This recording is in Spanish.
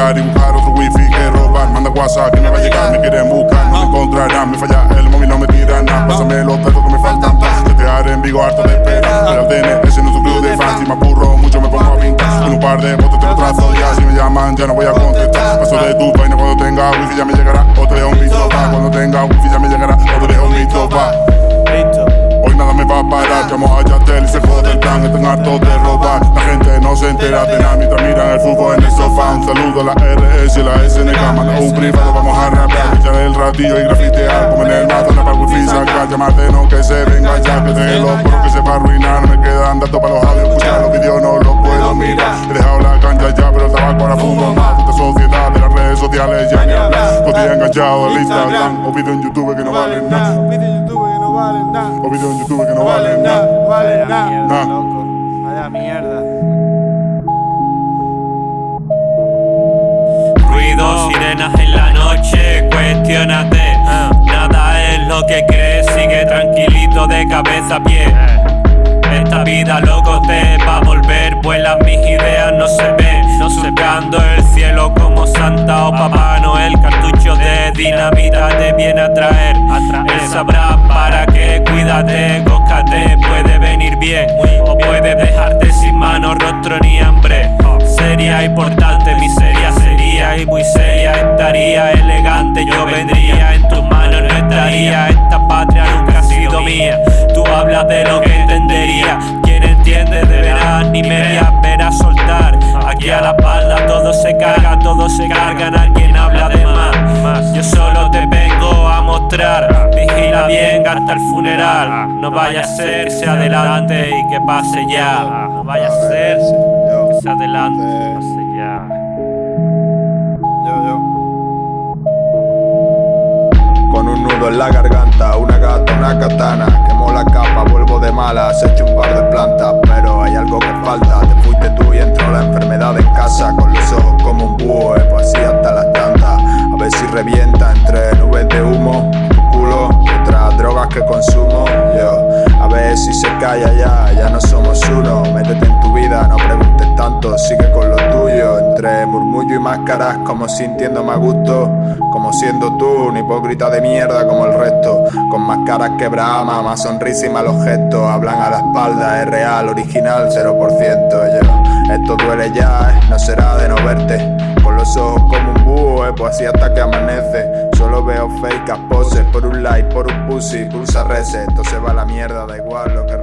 tirar y buscar otro wifi que robar. Manda WhatsApp que me va a llegar, me quieren buscar, no me encontrarán. Me falla el móvil, no me tiran nada. Pásame los datos que me faltan para Tetear en Vigo, harto de espera. Pero el ese no es un club de fans. Si me apurro mucho, me pongo a pintar. En un par de votos te lo trazo ya. Si me llaman, ya no voy a contestar. Paso de tu vaina cuando tenga wifi, ya me llegará. O te dejo un visto Cuando tenga wifi, ya me llegará. O te dejo un visto Hoy nada me va a parar, llamo a Yatel y se jode el plan, están hartos de robar nada mientras miran el fútbol en el sofá Un saludo a la RS y la SNK, manda un privado, vamos a rapear Echar el ratillo y grafitear, como en el mazo, para wifi sacar Llamarte no que se venga ya, que de los poros que se va a arruinar Me quedan datos para los audios, escuchar los vídeos no los puedo mirar. He dejado la cancha ya, pero el tabaco ahora fumo más. Puta sociedad de las redes sociales ya ni hablar. Todo día enganchado al Instagram. O vídeos en YouTube que no valen nada. o videos en YouTube que no valen nada. No valen nada. loco. Vaya mierda. En la noche, cuestionate. Nada es lo que crees, sigue tranquilito de cabeza a pie. Esta vida loco te va a volver, vuelas mis ideas no se ven. No surcando el cielo como Santa o Papá Noel, cartucho de dinamita te viene a traer. Él sabrá para qué, cuídate, cóscate, puede venir bien o puede dejarte sin mano, rostro ni hambre. Seria, importante, miseria sería y muy seria estaría, elegante yo vendría, en tus manos no estaría, esta patria nunca ha sido mía. Tú hablas de lo que entendería, quien entiende de veras ni media pena soltar. Aquí a la espalda todo se carga, todo se cargan, alguien habla de más. Yo solo te vengo a mostrar, vigila bien hasta el funeral. No vaya a ser que se adelante y que pase ya. No vaya a ser que se adelante y que pase ya. Yo, yo. Nudo en la garganta, una gata, una katana. Quemo la capa, vuelvo de malas, hecho un par de plantas Pero hay algo que falta, te fuiste tú y entró la enfermedad en casa Con los ojos como un búho, así hasta las tantas. A ver si revienta entre nubes de humo Tu culo otras drogas que consumo calla ya, ya no somos uno. Métete en tu vida, no preguntes tanto, sigue con lo tuyo Entre murmullo y máscaras como sintiéndome a gusto Como siendo tú, un hipócrita de mierda como el resto. Con más caras que Brahma, más sonrisa y malos gestos. Hablan a la espalda, es real, original, 0% yo, Esto duele ya, eh, no será de no verte. Con los ojos como un búho, eh, pues así hasta que amanece. Solo veo fake poses por un like, por un pussy, pulsa reset. Esto se va a la mierda, da igual lo que